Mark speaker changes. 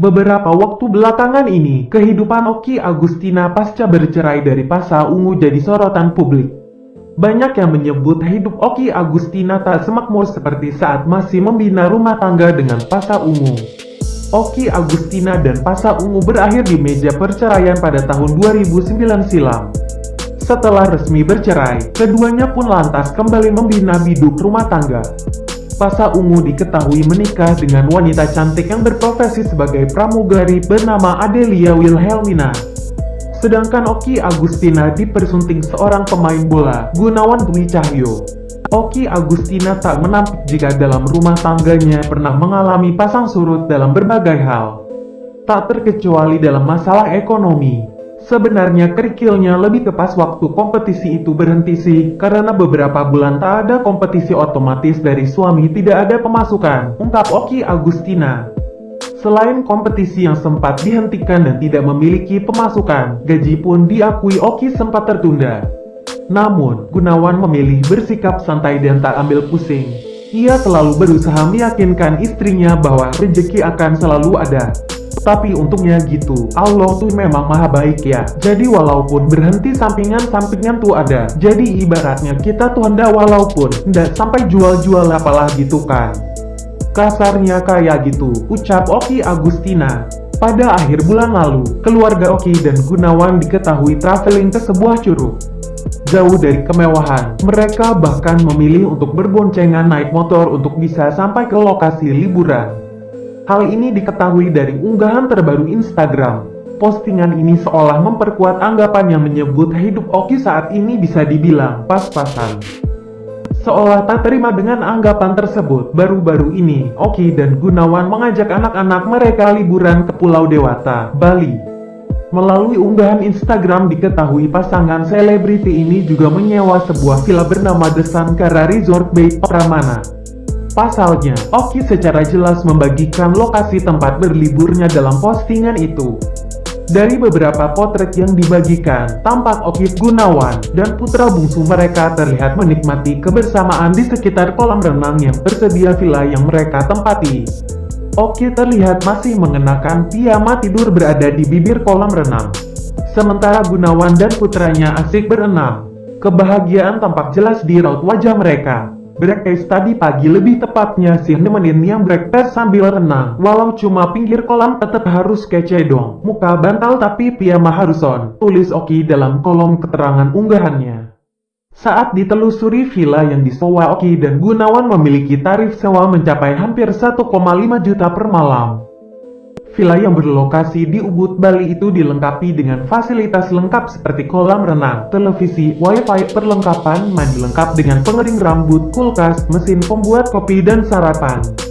Speaker 1: Beberapa waktu belakangan ini, kehidupan Oki Agustina pasca bercerai dari Pasa Ungu jadi sorotan publik. Banyak yang menyebut hidup Oki Agustina tak semakmur seperti saat masih membina rumah tangga dengan Pasa Ungu. Oki Agustina dan Pasa Ungu berakhir di meja perceraian pada tahun 2009 silam. Setelah resmi bercerai, keduanya pun lantas kembali membina biduk rumah tangga. Pasa Ungu diketahui menikah dengan wanita cantik yang berprofesi sebagai pramugari bernama Adelia Wilhelmina. Sedangkan Oki Agustina dipersunting seorang pemain bola, Gunawan Dwi Cahyo. Oki Agustina tak menampik jika dalam rumah tangganya pernah mengalami pasang surut dalam berbagai hal. Tak terkecuali dalam masalah ekonomi. Sebenarnya kerikilnya lebih ke pas waktu kompetisi itu berhenti sih, karena beberapa bulan tak ada kompetisi otomatis dari suami tidak ada pemasukan, ungkap Oki Agustina. Selain kompetisi yang sempat dihentikan dan tidak memiliki pemasukan, gaji pun diakui Oki sempat tertunda. Namun, Gunawan memilih bersikap santai dan tak ambil pusing. Ia selalu berusaha meyakinkan istrinya bahwa rezeki akan selalu ada. Tapi untungnya gitu, Allah tuh memang maha baik ya. Jadi walaupun berhenti sampingan-sampingan tuh ada. Jadi ibaratnya kita tuh hendak walaupun ndak sampai jual-jual apalah gitu kan. Kasarnya kayak gitu, ucap Oki Agustina. Pada akhir bulan lalu, keluarga Oki dan Gunawan diketahui traveling ke sebuah curug. Jauh dari kemewahan, mereka bahkan memilih untuk berboncengan naik motor untuk bisa sampai ke lokasi liburan. Hal ini diketahui dari unggahan terbaru Instagram. Postingan ini seolah memperkuat anggapan yang menyebut hidup Oki saat ini bisa dibilang pas-pasan. Seolah tak terima dengan anggapan tersebut, baru-baru ini, Oki dan Gunawan mengajak anak-anak mereka liburan ke Pulau Dewata, Bali. Melalui unggahan Instagram diketahui pasangan selebriti ini juga menyewa sebuah villa bernama The Sankara Resort Bay Pramana. Pasalnya, Oki secara jelas membagikan lokasi tempat berliburnya dalam postingan itu. Dari beberapa potret yang dibagikan, tampak Oki Gunawan dan putra bungsu mereka terlihat menikmati kebersamaan di sekitar kolam renang yang tersedia villa yang mereka tempati. Oki terlihat masih mengenakan piyama tidur berada di bibir kolam renang. Sementara Gunawan dan putranya asik berenang. Kebahagiaan tampak jelas di raut wajah mereka. Breakfast tadi pagi lebih tepatnya sih nemenin yang breakfast sambil renang. Walau cuma pinggir kolam tetap harus kece dong. Muka bantal tapi piyama harus on. Tulis Oki dalam kolom keterangan unggahannya. Saat ditelusuri villa yang disewa Oki dan Gunawan memiliki tarif sewa mencapai hampir 1,5 juta per malam. Villa yang berlokasi di Ubud, Bali itu dilengkapi dengan fasilitas lengkap seperti kolam renang, televisi, wifi, perlengkapan mandi lengkap dengan pengering rambut, kulkas, mesin pembuat kopi dan sarapan.